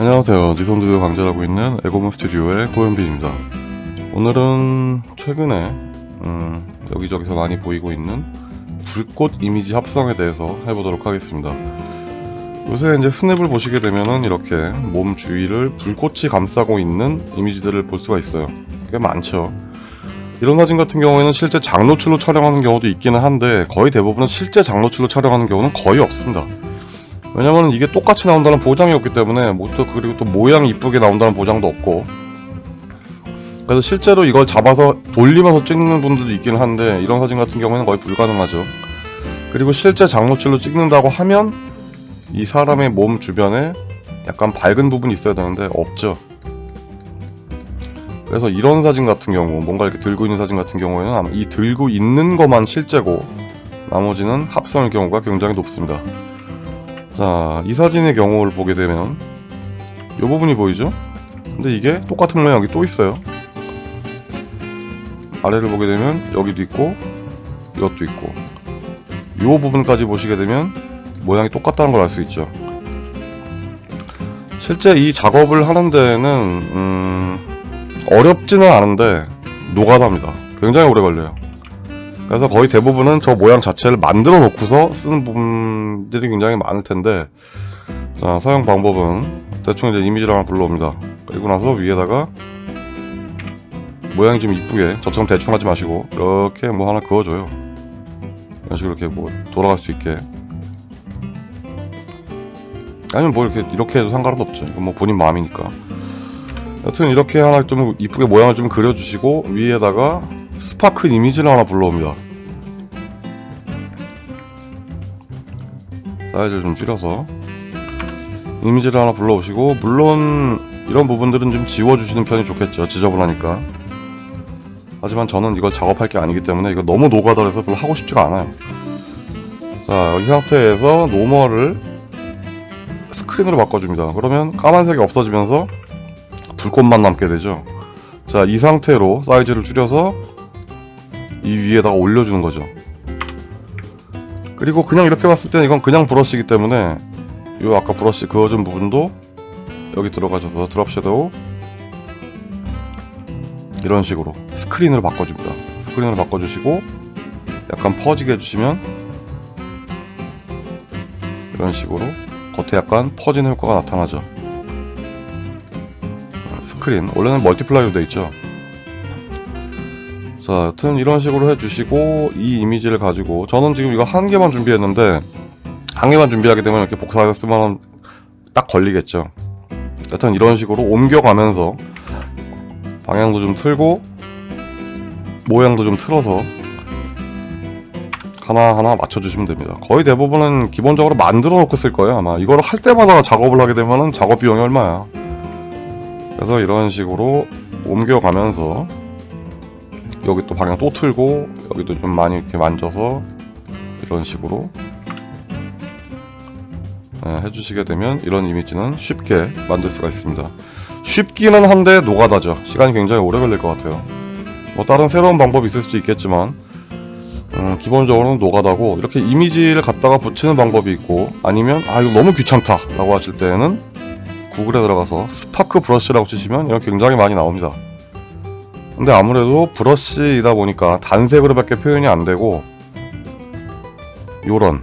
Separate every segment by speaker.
Speaker 1: 안녕하세요. 니손드 강좌하고 있는 에고몬 스튜디오의 고현빈입니다. 오늘은 최근에 음, 여기저기서 많이 보이고 있는 불꽃 이미지 합성에 대해서 해보도록 하겠습니다. 요새 이제 스냅을 보시게 되면은 이렇게 몸 주위를 불꽃이 감싸고 있는 이미지들을 볼 수가 있어요. 꽤 많죠. 이런 사진 같은 경우에는 실제 장노출로 촬영하는 경우도 있기는 한데 거의 대부분은 실제 장노출로 촬영하는 경우는 거의 없습니다 왜냐면 이게 똑같이 나온다는 보장이 없기 때문에 뭐또 그리고 또 모양이 이쁘게 나온다는 보장도 없고. 그래서 실제로 이걸 잡아서 돌리면서 찍는 분들도 있긴 한데 이런 사진 같은 경우에는 거의 불가능하죠. 그리고 실제 장노출로 찍는다고 하면 이 사람의 몸 주변에 약간 밝은 부분이 있어야 되는데 없죠. 그래서 이런 사진 같은 경우 뭔가 이렇게 들고 있는 사진 같은 경우에는 아마 이 들고 있는 것만 실제고 나머지는 합성일 경우가 굉장히 높습니다 자, 이 사진의 경우를 보게 되면 이 부분이 보이죠? 근데 이게 똑같은 모양이 또 있어요. 아래를 보게 되면 여기도 있고 이것도 있고 이 부분까지 보시게 되면 모양이 똑같다는 걸 알 수 있죠. 실제 이 작업을 하는 데는 음, 어렵지는 않은데 노가다입니다. 굉장히 오래 걸려요 그래서 거의 대부분은 저 모양 자체를 만들어 놓고서 쓰는 부분들이 굉장히 많을 텐데 자 사용 방법은 대충 이제 이미지를 하나 불러옵니다. 그리고 나서 위에다가 모양이 좀 이쁘게 저처럼 대충 하지 마시고 이렇게 뭐 하나 그어줘요. 이런 식으로 이렇게 뭐 돌아갈 수 있게. 아니면 뭐 이렇게 이렇게 해도 상관은 없죠. 이건 뭐 본인 마음이니까. 여튼 이렇게 하나 좀 이쁘게 모양을 좀 그려주시고 위에다가 스파크 이미지를 하나 불러옵니다. 사이즈를 좀 줄여서 이미지를 하나 불러오시고 물론 이런 부분들은 좀 지워주시는 편이 좋겠죠. 지저분하니까. 하지만 저는 이걸 작업할 게 아니기 때문에 이거 너무 노가다해서 별로 하고 싶지가 않아요. 자 이 상태에서 normal을 스크린으로 바꿔줍니다. 그러면 까만색이 없어지면서 불꽃만 남게 되죠. 자 이 상태로 사이즈를 줄여서 이 위에다가 올려주는 거죠. 그리고 그냥 이렇게 봤을 때는 이건 그냥 브러쉬이기 때문에 요 아까 브러쉬 그어준 부분도 여기 들어가셔서 drop shadow 이런 식으로 스크린으로 바꿔줍니다. 스크린으로 바꿔주시고 약간 퍼지게 해주시면 이런 식으로 겉에 약간 퍼지는 효과가 나타나죠. 스크린. 원래는 multiply로 되어 있죠 자 여튼 이런 식으로 해주시고 이 이미지를 가지고 저는 지금 이거 한 개만 준비했는데 한 개만 준비하게 되면 이렇게 복사해서 쓰면 딱 걸리겠죠. 여튼 이런 식으로 옮겨가면서 방향도 좀 틀고 모양도 좀 틀어서 하나하나 맞춰주시면 됩니다. 거의 대부분은 기본적으로 만들어 놓고 쓸 거예요 아마. 이걸 할 때마다 작업을 하게 되면 작업 비용이 얼마야. 그래서 이런 식으로 옮겨가면서 여기 또 방향 또 틀고 여기도 좀 많이 이렇게 만져서 이런 식으로 네, 해주시게 되면 이런 이미지는 쉽게 만들 수가 있습니다. 쉽기는 한데 노가다죠. 시간이 굉장히 오래 걸릴 것 같아요. 뭐 다른 새로운 방법이 있을 수도 있겠지만 음, 기본적으로는 노가다고 이렇게 이미지를 갖다가 붙이는 방법이 있고 아니면 아 이거 너무 귀찮다 라고 하실 때는 구글에 들어가서 스파크 브러쉬라고 치시면 이런 굉장히 많이 나옵니다 근데 아무래도 브러쉬이다 보니까 단색으로 밖에 표현이 안 되고 요런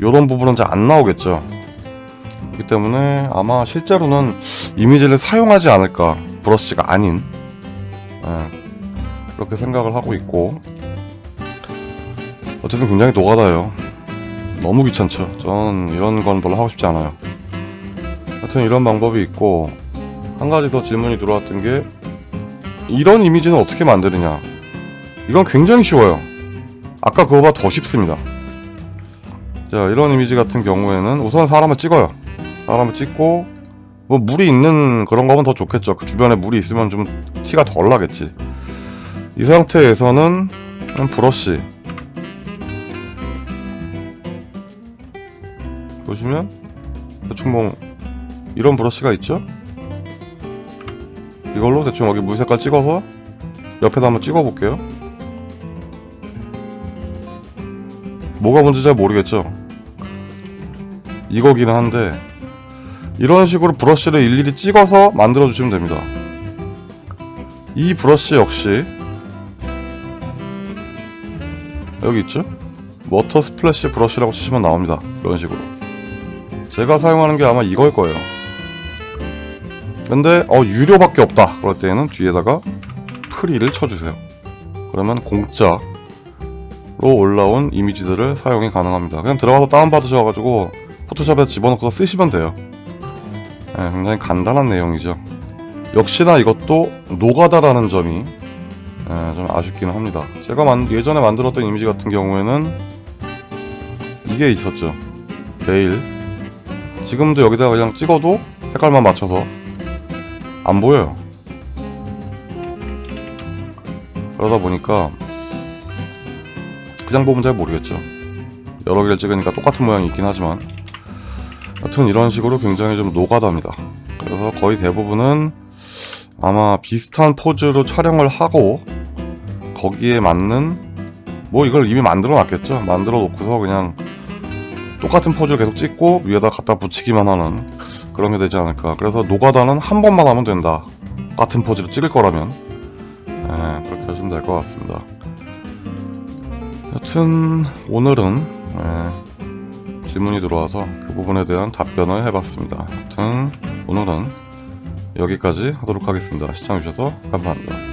Speaker 1: 요런 부분은 잘 안 나오겠죠. 그렇기 때문에 아마 실제로는 이미지를 사용하지 않을까 브러쉬가 아닌. 예, 그렇게 생각을 하고 있고. 어쨌든 굉장히 노가다요. 너무 귀찮죠. 저는 이런 건 별로 하고 싶지 않아요. 하여튼 이런 방법이 있고 한 가지 더 질문이 들어왔던 게 이런 이미지는 어떻게 만드느냐. 이건 굉장히 쉬워요. 아까 그거보다 더 쉽습니다. 자 이런 이미지 같은 경우에는 우선 사람을 찍어요. 사람을 찍고 뭐 물이 있는 그런 거면 더 좋겠죠. 그 주변에 물이 있으면 좀 티가 덜 나겠지. 이 상태에서는 브러쉬. 보시면 대충 뭐 이런 브러쉬가 있죠 이걸로 대충 여기 물 색깔 찍어서 옆에다 한번 찍어 볼게요. 뭐가 뭔지 잘 모르겠죠? 이거기는 한데 이런 식으로 브러쉬를 일일이 찍어서 만들어 주시면 됩니다. 이 브러쉬 역시 여기 있죠? water splash brush라고 치시면 나옵니다. 이런 식으로. 제가 사용하는 게 아마 이걸 거예요 근데 어 유료밖에 없다 그럴 때에는 뒤에다가 free를 쳐주세요 그러면 공짜로 올라온 이미지들을 사용이 가능합니다 그냥 들어가서 다운받으셔가지고 포토샵에 집어넣고 쓰시면 돼요 네, 굉장히 간단한 내용이죠 역시나 이것도 노가다라는 점이 예, 좀 아쉽기는 합니다. 제가 만- 예전에 만들었던 이미지 같은 경우에는 이게 있었죠. 베일. 지금도 여기다가 그냥 찍어도 색깔만 맞춰서 안 보여요. 그러다 보니까 그냥 보면 잘 모르겠죠. 여러 개를 찍으니까 똑같은 모양이 있긴 하지만 하여튼 이런 식으로 굉장히 좀 노가다입니다. 그래서 거의 대부분은 아마 비슷한 포즈로 촬영을 하고 거기에 맞는 뭐 이걸 이미 만들어 놨겠죠 만들어 놓고서 그냥 똑같은 포즈를 계속 찍고 위에다 갖다 붙이기만 하는 그런 게 되지 않을까. 그래서 노가다는 한 번만 하면 된다. 같은 포즈로 찍을 거라면. 예, 그렇게 하시면 될 것 같습니다. 여튼 오늘은 예, 질문이 들어와서 그 부분에 대한 답변을 해봤습니다. 여튼 오늘은 여기까지 하도록 하겠습니다. 시청해주셔서 감사합니다